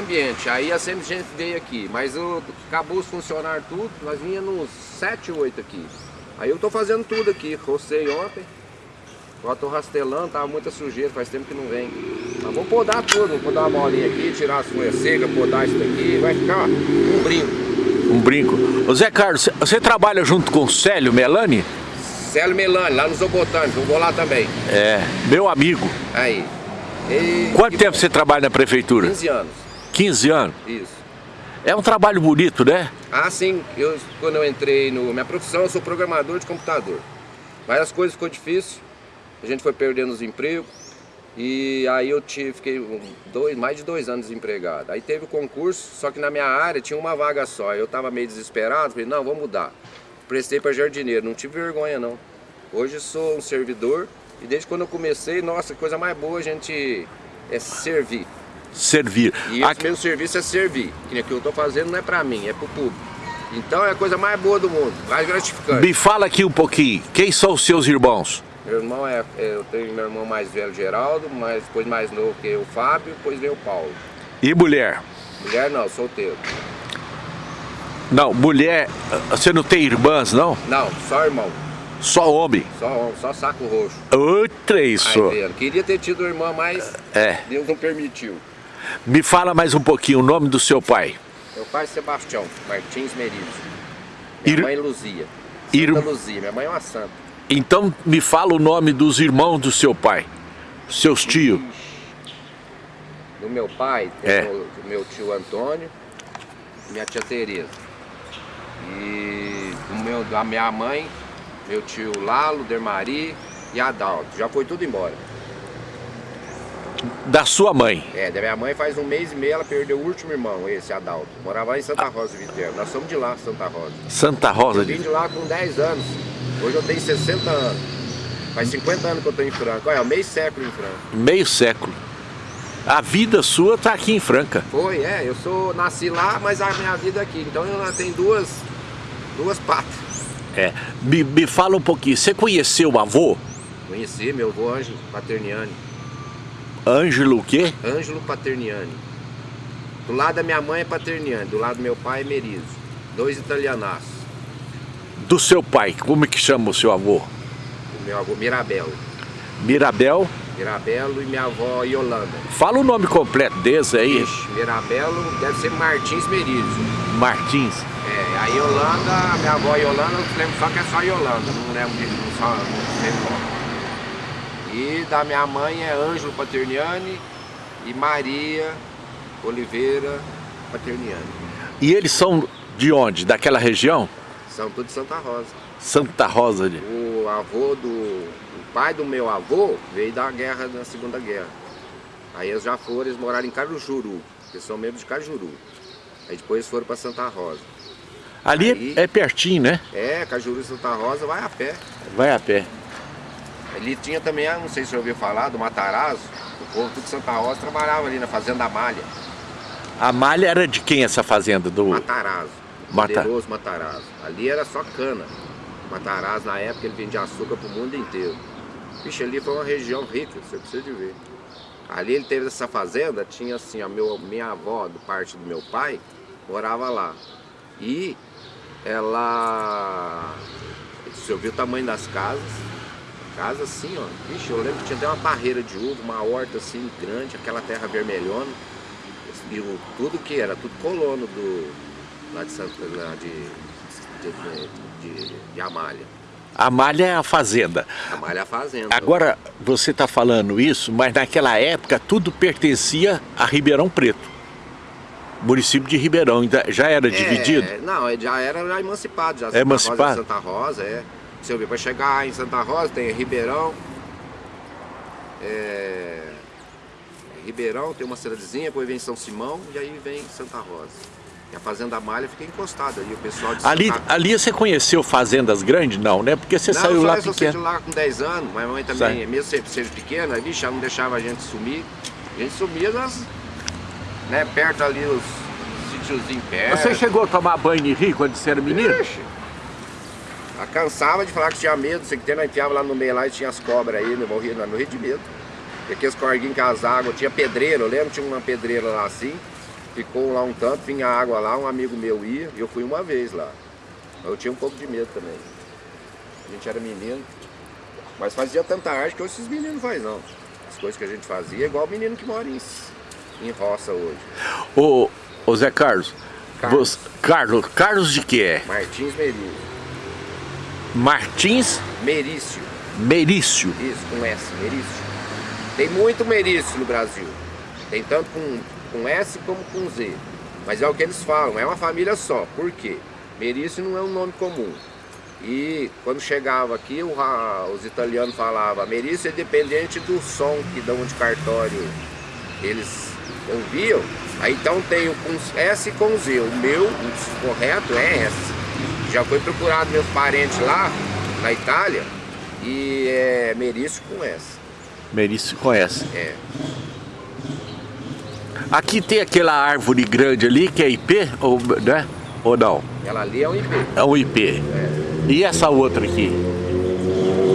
meio ambiente. Aí a sempre gente veio aqui, mas eu, acabou os funcionários tudo, nós vinha nos 7, 8 aqui. Aí eu tô fazendo tudo aqui, rocei ontem, agora tô rastelando, tava muita sujeira, faz tempo que não vem. Mas vou podar tudo, vou podar uma bolinha aqui, tirar as folhas secas, podar isso daqui, vai ficar ó, um brinco. Um brinco. Ô Zé Carlos, você- trabalha junto com o Célio Melani? Célio Melani, lá no Zobotânico, eu vou lá também. É, meu amigo. Aí. E- Quanto tempo você trabalha na prefeitura? 15 anos, 15 anos. isso. É um trabalho bonito, né? Ah, sim, eu, quando eu entrei no... Minha profissão, eu sou programador de computador. Mas as coisas ficou difícil, a gente foi perdendo os empregos. E aí eu tive, fiquei dois, mais de dois anos desempregado. Aí teve o concurso, só que na minha área tinha uma vaga só. Eu estava meio desesperado, falei, não, vou mudar. Prestei para jardineiro, não tive vergonha não. Hoje sou um servidor e desde quando eu comecei, nossa, coisa mais boa a gente é servir. Servir. E A- esse meu serviço é servir. Que que eu estou fazendo não é para mim, é para o público. Então é a coisa mais boa do mundo, mais gratificante. Me fala aqui um pouquinho, quem são os seus irmãos? Meu irmão é, é- eu tenho meu irmão mais velho, Geraldo, mas depois mais novo que o Fábio, depois veio o Paulo. E mulher? Mulher não, solteiro. Não, mulher, você não tem irmãs, não? Não, só irmão, Só homem. só, só saco roxo. Outra isso. vendo. Queria ter tido irmã, mas É. Deus não permitiu. Me fala mais um pouquinho o nome do seu pai. Meu pai é Sebastião Martins Merizo. Minha Ir- mãe Luzia. Ir- Santa Luzia, minha mãe é uma santa. Então me fala o nome dos irmãos do seu pai. Seus tios. Do meu pai, tem É. o, meu tio Antônio e minha tia Tereza. E do meu, da minha mãe, meu tio Lalo, Dermari e Adalto. Já foi tudo embora. Da sua mãe. É, da minha mãe faz um mês e meio ela perdeu o último irmão, esse Adalto. Morava lá em Santa Rosa de Viterbo. Nós somos de lá, Santa Rosa. Santa Rosa Eu vim de... de lá com 10 anos. Hoje eu tenho 60 anos. Faz 50 anos que eu tô em Franca. Olha, meio século em Franca. Meio século. A vida sua tá aqui em Franca. Foi, é, eu sou, nasci lá, mas a minha vida é aqui. Então eu tenho duas, duas patas. É. Me, me fala um pouquinho. Você conheceu o avô? Conheci meu avô Ângelo Paterniani. Ângelo o quê? Ângelo Paterniani. Do lado da minha mãe é Paterniani, do lado do meu pai é Merizo. Dois italianaços. Do seu pai. Como é que chama o seu avô? O meu avô Mirabelo. Mirabel. Mirabelo e minha avó Yolanda. Fala o nome completo desse aí. Ixi, Mirabelo deve ser Martins Merizo. Martins. É, a Yolanda, minha avó Yolanda, eu lembro só que é só Yolanda, não lembro de não só, não sei. E da minha mãe é Ângelo Paterniani e Maria Oliveira Paterniani. E eles são de onde? Daquela região? São tudo de Santa Rosa. Santa Rosa de... O avô do. O pai do meu avô veio da guerra, da Segunda Guerra. Aí eles já foram, eles moraram em Cajuru, eles são mesmo de Cajuru. Aí depois foram para Santa Rosa. Ali Aí- é pertinho, né? É, Cajuru e Santa Rosa vai a pé. Vai a pé. Ali tinha também, ah, não sei se você ouviu falar, do Matarazzo. O povo tudo de Santa Rosa trabalhava ali na Fazenda Malha. A malha era de quem essa fazenda? Do... Matarazzo. Mata- Poderoso Matarazzo. Ali era só cana. Matarazzo, na época, ele vendia açúcar pro mundo inteiro. Vixe, ali foi uma região rica, você precisa de ver. Ali ele teve essa fazenda, tinha assim, a meu, minha avó, do parte do meu pai, morava lá. E ela... Você ouviu o tamanho das casas? Casa assim, ó. Vixe, eu lembro que tinha até uma barreira de uva, uma horta assim grande, aquela terra vermelhona. E o, tudo que era, tudo colono do. lá de Santa. lá de. de, de, de, de Amália. A malha é a fazenda. Amália é a fazenda. Agora, você está falando isso, mas naquela época tudo pertencia a Ribeirão Preto. Município de Ribeirão, ainda já era É, dividido? Não, é- já era já emancipado, já. Santa emancipado? Rosa, Santa Rosa, é. Você ouviu, para chegar em Santa Rosa tem Ribeirão. É, Ribeirão tem uma cidadezinha, depois vem São Simão e aí vem Santa Rosa. E a Fazenda Malha fica encostada ali, o pessoal de Ali, Santa... ali você conheceu fazendas grandes? Não, né? Porque você não, saiu lá eu só saí pequeno. lá com 10 anos, mas minha mãe também, Sai. mesmo se- seja pequena, vixe, ela não deixava a gente sumir. A gente sumia nas, né, perto ali, os sítiozinhos perto. Você chegou a tomar banho de rio quando você era menino? Ixi. Ela cansava de falar que tinha medo, sei que tem, enfiava lá no meio lá e tinha as cobras aí, no morria, no rio de medo. E aqueles corguinhos com as águas, tinha pedreira, eu lembro tinha uma pedreira lá assim, ficou lá um tanto, vinha água lá, um amigo meu ia, e eu fui uma vez lá. Eu tinha um pouco de medo também. A gente era menino, mas fazia tanta arte que hoje esses meninos fazem não. As coisas que a gente fazia é igual o menino que mora em, em roça hoje. Ô, ô Zé Carlos, Carlos. você- Carlos, Carlos de que é? Martins Merício. Martins Merício, Merício. isso, com S, Merício. Tem muito Merício no Brasil. Tem tanto com, com S como com Z. Mas é o que eles falam, é uma família só. Por quê? Merício não é um nome comum. E quando chegava aqui, o os italianos falavam, Merício é dependente do som que dão de cartório. Eles ouviam. Aí então tem o com S e com Z. O meu, o correto é S. Já foi procurado meus parentes lá, na Itália, e é Merício com S. Merício conhece. É. Aqui tem aquela árvore grande ali que é IP, ou, né? Ou não? Ela ali é um IP. É um IP. E essa outra aqui?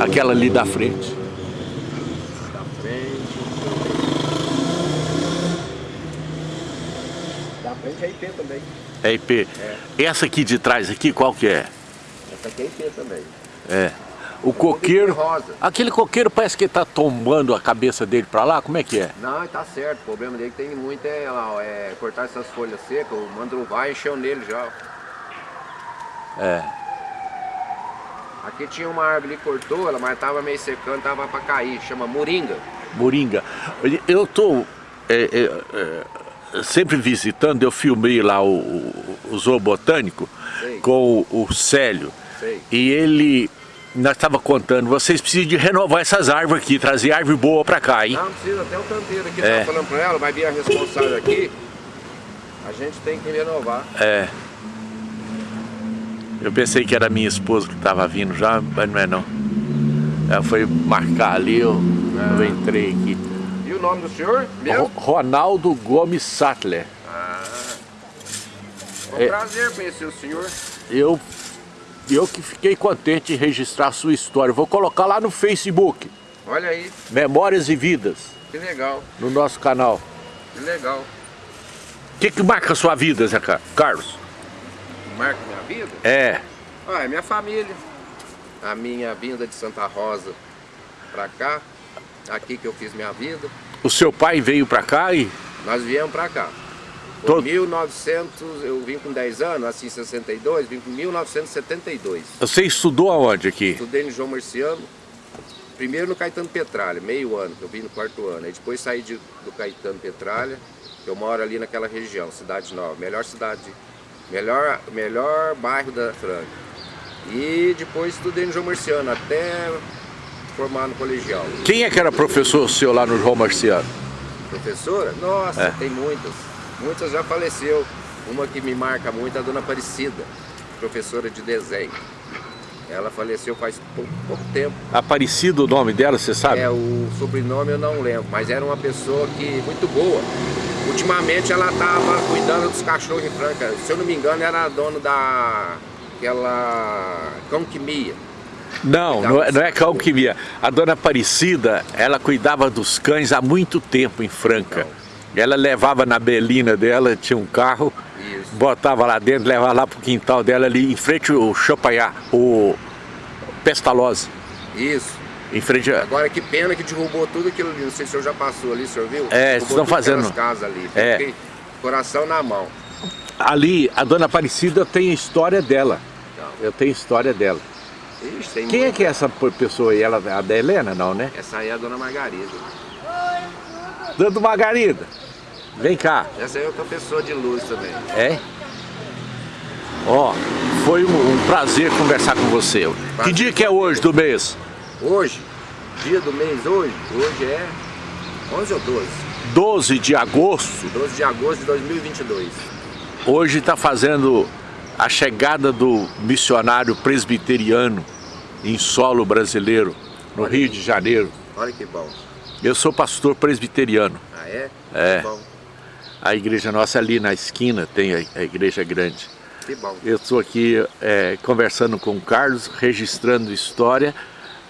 Aquela ali da frente. Da frente. Da frente é IP também. É IP. Essa aqui de trás aqui, qual que é? Essa aqui é IP também. É. O coqueiro. rosa. Aquele coqueiro parece que ele tá tombando a cabeça dele pra lá, como é que é? Não, tá certo. O problema dele que tem muito é, ó, é cortar essas folhas secas. O mandruvai encheu nele já. É. Aqui tinha uma árvore ali, cortou ela, mas tava meio secando, tava pra cair. Chama moringa. Moringa. Eu tô é, é, é, sempre visitando, eu filmei lá o, o, o zoo botânico Sei. com o, o Célio. Sei. E ele, nós estava contando, vocês precisam de renovar essas árvores aqui, trazer árvore boa pra cá, hein? Não, precisa até o canteiro aqui. É. Falando pra ela, vai vir a responsável aqui. A gente tem que renovar. É. Eu pensei que era minha esposa que estava vindo já, mas não é não. Ela foi marcar ali, eu, eu entrei aqui. O nome do senhor mesmo? Ronaldo Gomes Sattler. Ah. Foi um É. prazer conhecer o senhor. Eu, eu que fiquei contente em registrar a sua história. Vou colocar lá no Facebook, Olha aí, Memórias e Vidas, que legal, no nosso canal. que legal. O que, que marca a sua vida, Zé Car- Carlos? Marca minha vida? É, Ah, é minha família. A minha vinda de Santa Rosa pra cá. Aqui que eu fiz minha vida. O seu pai veio pra cá e... Nós viemos pra cá. Em Todo- 1900, eu vim com 10 anos, assim, em 62, vim com 1972. Você estudou aonde aqui? Estudei no João Marciano, primeiro no Caetano Petralha, meio ano, que eu vim no quarto ano. Aí depois saí de- do Caetano Petralha, eu moro ali naquela região, Cidade Nova, melhor cidade, melhor, melhor bairro da Franca. E depois estudei no João Marciano, até formar no colegial. Quem é que era professor seu lá no João Marciano? Professora? Nossa, É. tem muitas. Muitas já faleceu. Uma que me marca muito é a dona Aparecida, professora de desenho. Ela faleceu faz pouco, pouco tempo. Aparecido o nome dela, você sabe? É, o sobrenome eu não lembro, mas era uma pessoa que muito boa. Ultimamente ela estava cuidando dos cachorros em Franca. Se eu não me engano, era dona da aquela Conquimia. Não, não é, não é calquimia. A dona Aparecida, ela cuidava dos cães há muito tempo em Franca. Ela levava na belina dela, tinha um carro, Isso. botava lá dentro, levava lá pro quintal dela ali, em frente ao Champagnat, o Pestalozzi. Isso. Em frente a... Agora que pena que derrubou tudo aquilo ali. Não sei se o senhor já passou ali, o senhor viu? É, Derrubou estão fazendo. casas ali. É. Coração na mão. Ali, a dona Aparecida tem a história dela. Eu tenho a história dela. Quem é muito. que é essa pessoa aí? Ela, a da Helena, não, né? Essa aí é a dona Margarida. Dando Margarida. Vem cá. Essa aí é outra pessoa de luz também. É? Ó, foi um, um prazer conversar com você. Que dia que é hoje do mês? Hoje, dia do mês hoje, hoje é 11 ou 12? 12 de agosto. 12 de agosto de 2022. Hoje está fazendo a chegada do missionário presbiteriano em solo brasileiro, no Rio de Janeiro. Olha que bom. Eu sou pastor presbiteriano. Ah, é? É. Que bom. A igreja nossa ali na esquina tem a, a igreja grande. Que bom. Eu estou aqui é, conversando com o Carlos, registrando história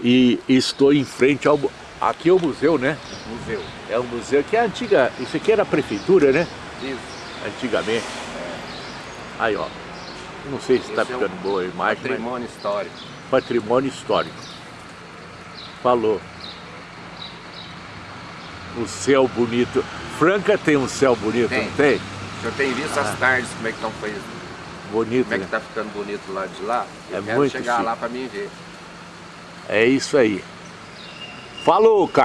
e estou em frente ao... Aqui é o museu, né? Museu. É o museu que é a antiga... Isso aqui era a prefeitura, né? Isso. antigamente. Aí, ó. Não sei se está ficando é boa a imagem. Patrimônio histórico. Patrimônio histórico. Falou. O céu bonito. Franca tem um céu bonito, tem. não tem? O senhor tem visto ah. as tardes, como é que estão feitas? Bonito, Como é que né? tá ficando bonito lá de lá? Eu é quero chegar chique. lá para mim ver. É isso aí. Falou, Carlos.